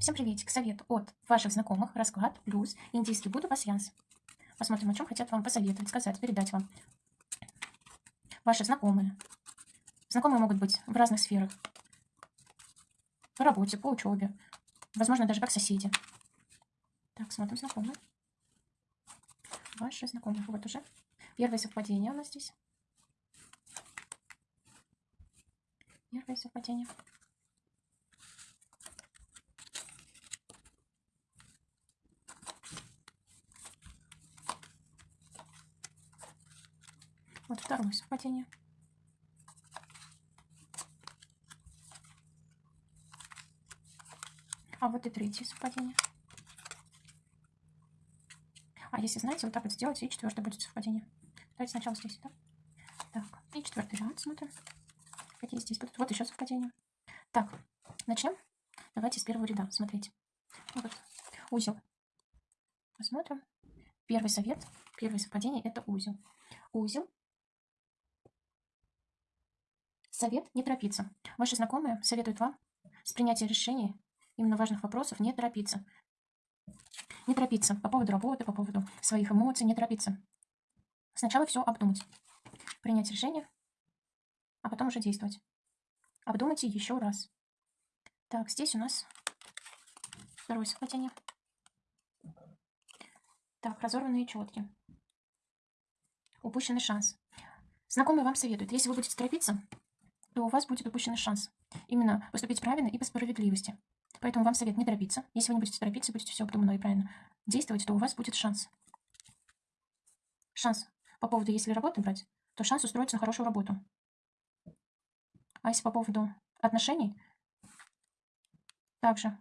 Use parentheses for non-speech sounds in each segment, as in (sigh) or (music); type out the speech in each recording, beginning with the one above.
Всем приветик. Совет от ваших знакомых. Расклад плюс индийский Будда пасьянс. Посмотрим, о чем хотят вам посоветовать, сказать, передать вам. Ваши знакомые. Знакомые могут быть в разных сферах. По работе, по учебе. Возможно, даже как соседи. Так, смотрим знакомые. Ваши знакомые. Вот уже. Первое совпадение у нас здесь. Первое совпадение. Вот второе совпадение. А вот и третье совпадение. А если знаете, вот так вот сделать, и четвертое будет совпадение. Давайте сначала здесь, да? Так, и четвертый ряд смотрим. Какие здесь будут. Вот еще совпадение. Так, начнем. Давайте с первого ряда. Смотрите. Вот узел. Посмотрим. Первый совет, первое совпадение – это узел. Узел Совет – не торопиться. Ваши знакомые советуют вам с принятием решений именно важных вопросов не торопиться. Не торопиться по поводу работы, по поводу своих эмоций, не торопиться. Сначала все обдумать. Принять решение, а потом уже действовать. Обдумайте еще раз. Так, здесь у нас второе совпадение. Так, разорванные четки. Упущенный шанс. Знакомые вам советуют, если вы будете торопиться, то у вас будет упущенный шанс именно поступить правильно и по справедливости. Поэтому вам совет не торопиться. Если вы не будете торопиться, будете все обдуманно и правильно действовать, то у вас будет шанс. Шанс по поводу, если работу брать, то шанс устроиться на хорошую работу. А если по поводу отношений, также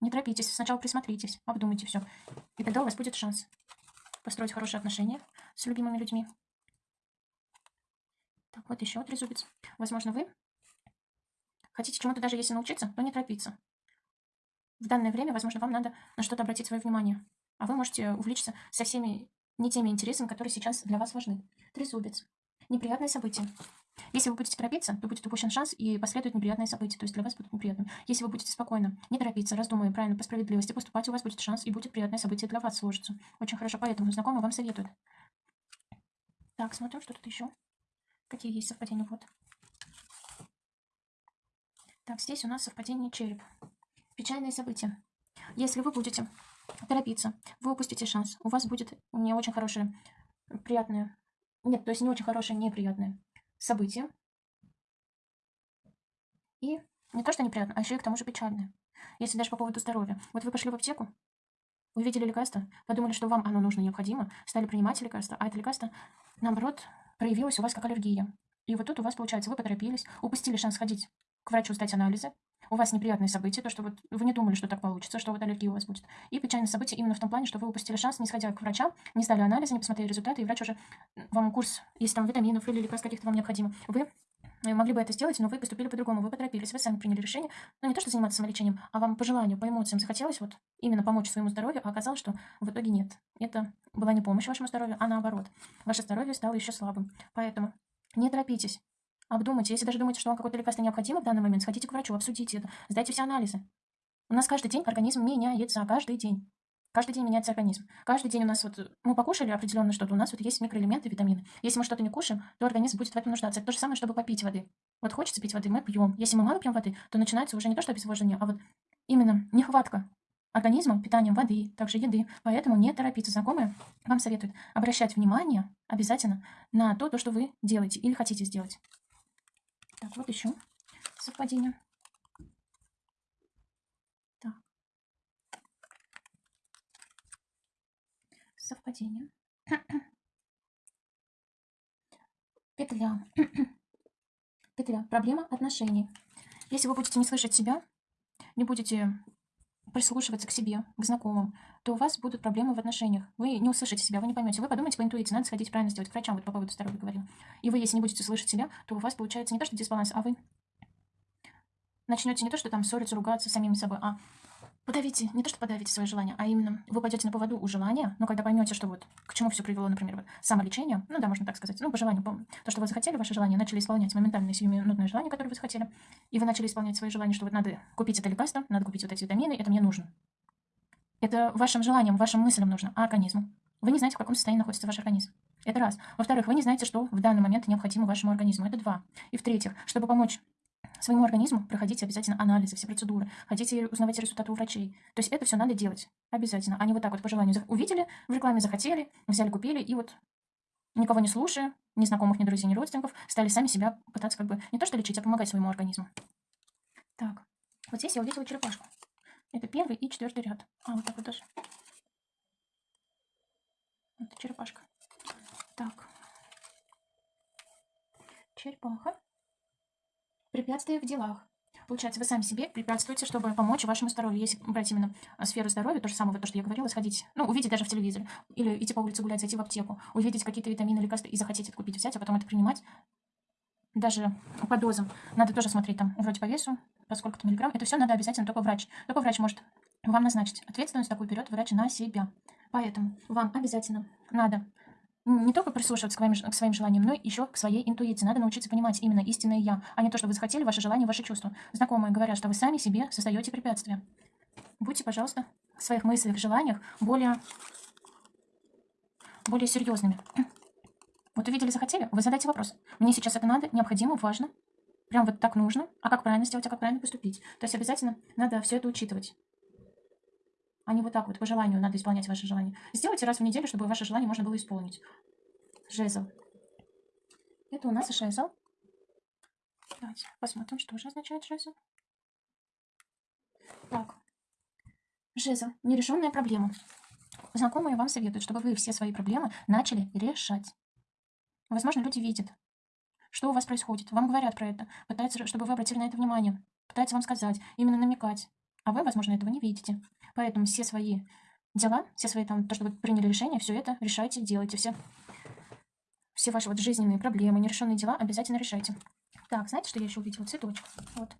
не торопитесь, сначала присмотритесь, обдумайте все. И тогда у вас будет шанс построить хорошие отношения с любимыми людьми. Так, вот еще трезубец. Возможно, вы хотите чему-то даже если научиться, то не торопиться. В данное время, возможно, вам надо на что-то обратить свое внимание. А вы можете увлечься со всеми не теми интересами, которые сейчас для вас важны. Трезубец. Неприятные события. Если вы будете торопиться, то будет упущен шанс и последует неприятные события, то есть для вас будут неприятными. Если вы будете спокойно, не торопиться, раздумывая правильно по справедливости поступать, у вас будет шанс и будет приятное событие для вас сложится. Очень хорошо, поэтому знакомые вам советуют. Так, смотрим, что тут еще. Какие есть совпадения? Вот. Так, здесь у нас совпадение череп. Печальные события. Если вы будете торопиться, вы упустите шанс. У вас будет не очень хорошее, приятное... Нет, то есть не очень хорошее, неприятное событие. И не то, что неприятно, а еще и к тому же печальное. Если даже по поводу здоровья. Вот вы пошли в аптеку, увидели лекарство, подумали, что вам оно нужно, необходимо, стали принимать лекарство, а это лекарство, наоборот, проявилась у вас как аллергия. И вот тут у вас, получается, вы поторопились, упустили шанс ходить к врачу сдать анализы, у вас неприятные события, то, что вот вы не думали, что так получится, что вот аллергия у вас будет. И печальное событие именно в том плане, что вы упустили шанс, не сходя к врачам, не сдали анализы, не посмотрели результаты, и врач уже вам курс, если там витаминов или лекарств каких-то вам необходимо, вы э, могли бы это сделать, но вы поступили по-другому, вы поторопились, вы сами приняли решение, ну не то, что заниматься самолечением, а вам по желанию, по эмоциям захотелось вот именно помочь своему здоровью, а оказалось, что в итоге нет. Это была не помощь вашему здоровью, а наоборот. Ваше здоровье стало еще слабым. Поэтому не торопитесь. Обдумайте. Если даже думаете, что вам какое-то лекарство необходимо в данный момент, сходите к врачу, обсудите это, сдайте все анализы. У нас каждый день организм меняется, каждый день. Каждый день меняется организм. Каждый день у нас вот, мы покушали определенно что-то, у нас вот есть микроэлементы, витамины. Если мы что-то не кушаем, то организм будет в этом нуждаться. Это то же самое, чтобы попить воды. Вот хочется пить воды, мы пьем. Если мы мало пьем воды, то начинается уже не то, что обезвоживание, а вот именно нехватка организмом, питанием воды, также еды. Поэтому не торопиться. Знакомые вам советуют обращать внимание обязательно на то, то, что вы делаете или хотите сделать. Так, вот еще совпадение. Так. Совпадение. (clears throat) Петля. (clears throat) Петля. Проблема отношений. Если вы будете не слышать себя, не будете прислушиваться к себе, к знакомым, то у вас будут проблемы в отношениях. Вы не услышите себя, вы не поймете. Вы подумаете по интуиции, надо сходить правильно сделать к врачам, вот по поводу здоровья говорил. И вы, если не будете слышать себя, то у вас получается не то, что дисбаланс, а вы начнете не то, что там ссориться, ругаться с самим собой, а подавите, не то что подавите свое желание, а именно вы пойдете на поводу у желания, но когда поймете, что вот к чему все привело, например, вот самолечение, ну да, можно так сказать, ну по желанию, то, что вы захотели, ваше желание, начали исполнять моментальное сиюминутное желание, которое вы захотели, и вы начали исполнять свои желания, что вот надо купить это лекарство, надо купить вот эти витамины, это мне нужно. Это вашим желанием, вашим мыслям нужно, а организму. Вы не знаете, в каком состоянии находится ваш организм. Это раз. Во-вторых, вы не знаете, что в данный момент необходимо вашему организму. Это два. И в-третьих, чтобы помочь своему организму, проходите обязательно анализы, все процедуры, хотите узнавать результаты у врачей. То есть это все надо делать обязательно, а не вот так вот по желанию. Увидели, в рекламе захотели, взяли, купили, и вот никого не слушая, ни знакомых, ни друзей, ни родственников, стали сами себя пытаться как бы не то что лечить, а помогать своему организму. Так, вот здесь я увидела черепашку. Это первый и четвертый ряд. А, вот так вот даже. Это черепашка. Так. Черепаха. Препятствия в делах. Получается, вы сами себе препятствуете, чтобы помочь вашему здоровью. Если брать именно а, сферу здоровья, то же самое, то, что я говорила, сходить, ну, увидеть даже в телевизоре, или идти по улице гулять, зайти в аптеку, увидеть какие-то витамины, лекарства и захотеть это купить, взять, а потом это принимать, даже по дозам. Надо тоже смотреть там, вроде по весу, по сколько-то миллиграмм. Это все надо обязательно только врач. Только врач может вам назначить. Ответственность такую берет врач на себя. Поэтому вам обязательно надо не только прислушиваться к своим, к своим желаниям, но еще к своей интуиции. Надо научиться понимать именно истинное «я», а не то, что вы захотели, ваше желание, ваши чувства. Знакомые говорят, что вы сами себе создаете препятствия. Будьте, пожалуйста, в своих мыслях, желаниях более, более серьезными. (clears throat) Вот увидели, захотели, вы задайте вопрос. Мне сейчас это надо, необходимо, важно. Прям вот так нужно. А как правильно сделать, а как правильно поступить? То есть обязательно надо все это учитывать а не вот так вот, по желанию надо исполнять ваше желание. Сделайте раз в неделю, чтобы ваше желание можно было исполнить. Жезл. Это у нас жезл. Давайте посмотрим, что же означает жезл. Так. Жезл. Нерешенная проблема. Знакомые вам советуют, чтобы вы все свои проблемы начали решать. Возможно, люди видят, что у вас происходит. Вам говорят про это. Пытаются, чтобы вы обратили на это внимание. Пытаются вам сказать, именно намекать. А вы, возможно, этого не видите. Поэтому все свои дела, все свои там, то, что вы приняли решение, все это решайте, делайте. Все, все ваши вот жизненные проблемы, нерешенные дела обязательно решайте. Так, знаете, что я еще увидела? Цветочек. Вот.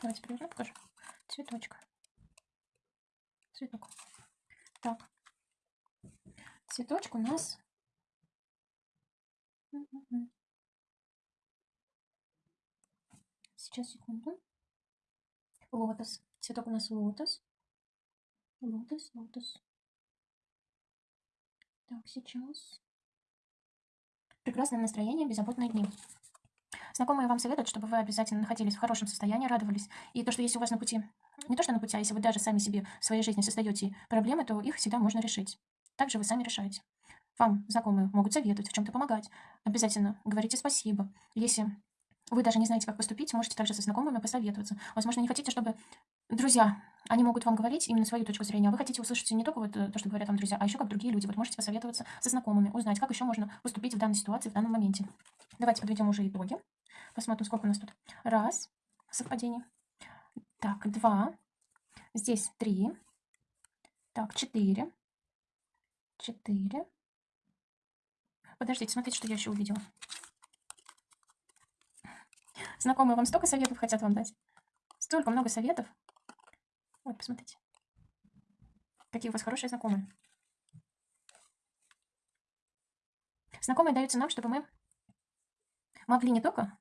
Давайте переверну, покажу. Цветочка. Цветок. Так. Цветочек у нас... Сейчас, секунду. Лотос. Цветок у нас лотос. Лотос, лотос. Так, сейчас. Прекрасное настроение, беззаботные дни. Знакомые вам советуют, чтобы вы обязательно находились в хорошем состоянии, радовались. И то, что если у вас на пути, не то что на пути, а если вы даже сами себе в своей жизни создаете проблемы, то их всегда можно решить. Также вы сами решаете. Вам знакомые могут советовать, в чем-то помогать. Обязательно говорите спасибо. Если вы даже не знаете, как поступить, можете также со знакомыми посоветоваться. Возможно, не хотите, чтобы друзья, они могут вам говорить именно свою точку зрения, вы хотите услышать не только вот э, то, что говорят вам друзья, а еще как другие люди. Вот можете посоветоваться со знакомыми, узнать, как еще можно поступить в данной ситуации, в данном моменте. Давайте подведем уже итоги. Посмотрим, сколько у нас тут. Раз, совпадение. Так, два. Здесь три. Так, четыре. Четыре. Подождите, смотрите, что я еще увидела. Знакомые вам столько советов хотят вам дать. Столько много советов. Вот, посмотрите. Какие у вас хорошие знакомые. Знакомые даются нам, чтобы мы могли не только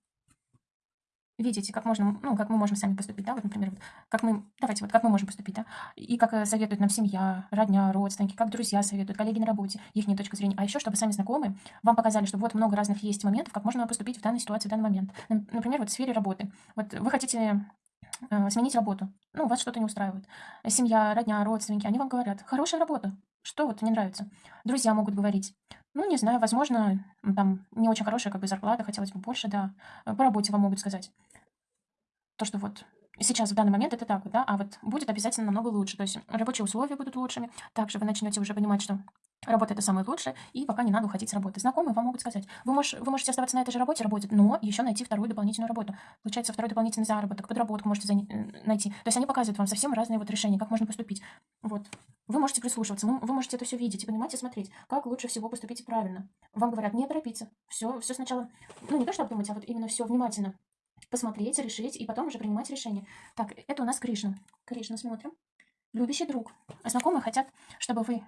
видите, как можно, ну, как мы можем сами поступить, да, вот, например, вот, как мы, давайте, вот, как мы можем поступить, да, и как э, советует нам семья, родня, родственники, как друзья советуют, коллеги на работе, их точка зрения, а еще, чтобы сами знакомые вам показали, что вот много разных есть моментов, как можно поступить в данной ситуации, в данный момент. Например, вот в сфере работы. Вот вы хотите э, сменить работу, ну, вас что-то не устраивает. Семья, родня, родственники, они вам говорят, хорошая работа, что вот не нравится. Друзья могут говорить, ну, не знаю, возможно, там не очень хорошая как бы зарплата, хотелось бы больше, да. По работе вам могут сказать. То, что вот сейчас в данный момент это так да, а вот будет обязательно намного лучше. То есть рабочие условия будут лучшими. Также вы начнете уже понимать, что работа это самое лучшее, и пока не надо уходить с работы. Знакомые вам могут сказать, вы, мож, вы можете оставаться на этой же работе, работать, но еще найти вторую дополнительную работу. Получается, второй дополнительный заработок, подработку можете э, найти. То есть они показывают вам совсем разные вот решения, как можно поступить. Вот. Вы можете прислушиваться, вы, вы можете это все видеть и понимать и смотреть, как лучше всего поступить правильно. Вам говорят, не торопиться, все, все сначала, ну не то, что обдумать, а вот именно все внимательно посмотреть, решить и потом уже принимать решение. Так, это у нас Кришна. Кришна, смотрим. Любящий друг. Знакомые хотят, чтобы вы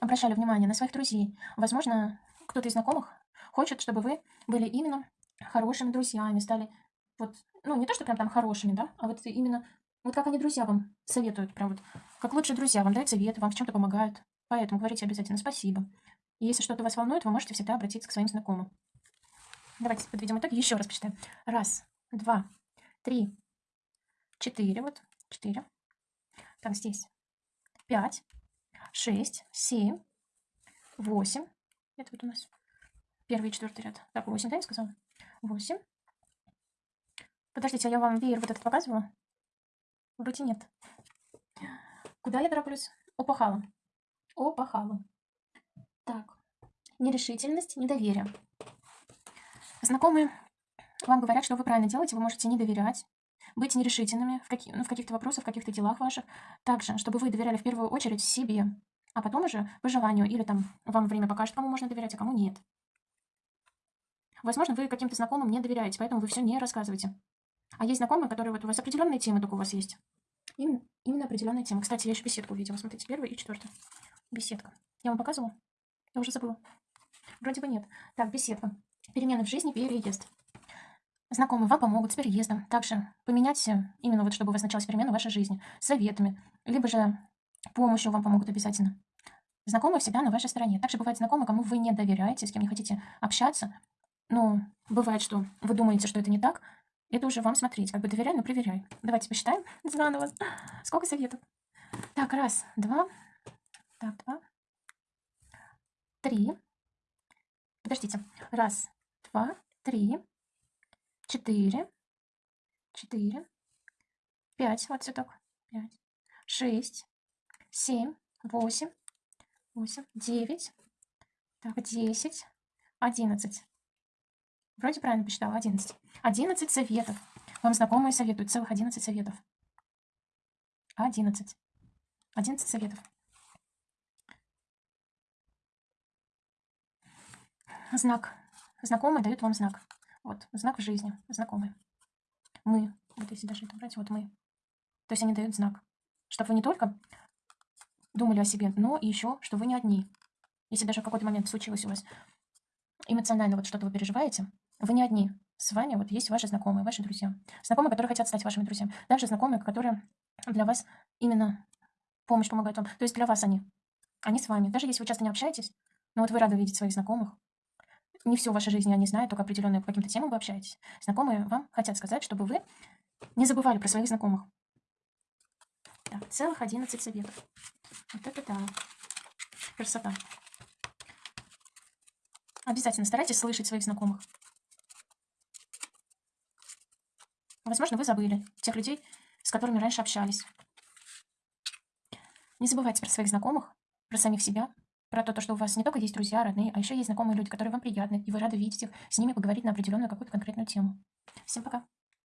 обращали внимание на своих друзей. Возможно, кто-то из знакомых хочет, чтобы вы были именно хорошими друзьями, стали вот, ну, не то, что прям там хорошими, да, а вот именно, вот как они друзья вам советуют, прям вот, как лучшие друзья вам дают советы, вам в чем-то помогают. Поэтому говорите обязательно спасибо. И если что-то вас волнует, вы можете всегда обратиться к своим знакомым. Давайте подведем итоги. Еще раз посчитаем. Раз, два, три, четыре. Вот, четыре. Так, здесь пять, шесть, семь, восемь. Это вот у нас первый и четвертый ряд. Так, восемь, да, я сказала? Восемь. Подождите, а я вам веер вот этот показывала? Вроде нет. Куда я тороплюсь? Опахала. Опахала. Так. Нерешительность, недоверие. Знакомые вам говорят, что вы правильно делаете, вы можете не доверять, быть нерешительными в, каких, ну, в каких-то вопросах, в каких-то делах ваших. Также, чтобы вы доверяли в первую очередь себе, а потом уже по желанию, или там вам время покажет, кому можно доверять, а кому нет. Возможно, вы каким-то знакомым не доверяете, поэтому вы все не рассказываете. А есть знакомые, которые вот у вас определенные темы только у вас есть. Именно, именно определенная тема. Кстати, я еще беседку увидела. Смотрите, первый и четвертый. Беседка. Я вам показывала? Я уже забыла. Вроде бы нет. Так, беседка. Перемены в жизни, переезд. Знакомые вам помогут с переездом. Также поменять, именно вот чтобы у вас началась перемена в вашей жизни, советами, либо же помощью вам помогут обязательно. Знакомые всегда на вашей стороне. Также бывают знакомые, кому вы не доверяете, с кем не хотите общаться. Но бывает, что вы думаете, что это не так. Это уже вам смотреть. Как бы доверяй, но проверяй. Давайте посчитаем (laughs) заново. Сколько советов? Так, раз, два. Так, два. Три. Подождите. Раз, два, три, четыре, четыре, пять, вот цветок, пять, шесть, семь, восемь, восемь, девять, так, десять, одиннадцать. Вроде правильно посчитала, одиннадцать. Одиннадцать советов. Вам знакомые советуют, целых одиннадцать советов. Одиннадцать. Одиннадцать советов. Знак. Знакомые дают вам знак. Вот, знак в жизни, знакомые. Мы. Вот если даже это брать, вот мы. То есть они дают знак. Чтобы вы не только думали о себе, но и еще, что вы не одни. Если даже в какой-то момент случилось у вас эмоционально вот что-то вы переживаете, вы не одни. С вами вот есть ваши знакомые, ваши друзья. Знакомые, которые хотят стать вашими друзьями. Также знакомые, которые для вас именно помощь помогают вам. То есть для вас они. Они с вами. Даже если вы часто не общаетесь, но вот вы рады видеть своих знакомых, не все в вашей жизни они знают, только определенные по каким-то темам вы общаетесь. Знакомые вам хотят сказать, чтобы вы не забывали про своих знакомых. Так, целых 11 советов. Вот это да. Красота. Обязательно старайтесь слышать своих знакомых. Возможно, вы забыли тех людей, с которыми раньше общались. Не забывайте про своих знакомых, про самих себя, про то, что у вас не только есть друзья, родные, а еще есть знакомые люди, которые вам приятны, и вы рады видеть их, с ними поговорить на определенную какую-то конкретную тему. Всем пока!